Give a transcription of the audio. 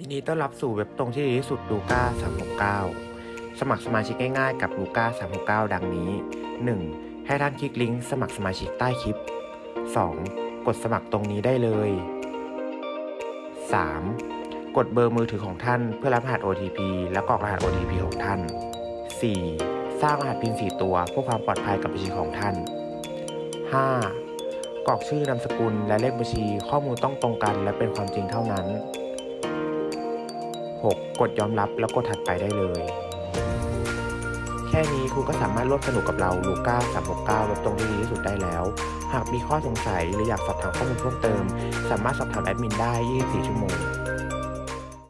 ยินดีต้อนรับสู่เว็บตรงที่ดีที่สุดลูก้า369 สมัครสมาชิกง่ายๆกับลูก้า369 ดังนี้ 1. ให้ท่านคลิกลิงก์สมัครสมาชิกใต้คลิป 2. กดสมัครตรงนี้ได้เลย 3. กดเบอร์มือถือของท่านเพื่อรับรหัส OTP และกรอกรหัส OTP ของท่าน 4. สร้างรหัสพิน4ตัวเพื่อความปลอดภัยกับบัญชีของท่าน 5. กรอกชื่อนามสกุลและเลขบัญชีข้อมูลต้องตรงกันและเป็นความจริงเท่านั้น 6. กดยอมรับแล้วกดถัดไปได้เลย แค่นี้คุณก็สามารถร่วมสนุกกับเราลูก้า369ลบตรงที่ดีที่สุดได้แล้ว หากมีข้อสงสัยหรืออยากสอบถามข้อมูลเพิ่มเติม สามารถสอบถามแอดมินได้ 24 ชั่วโมง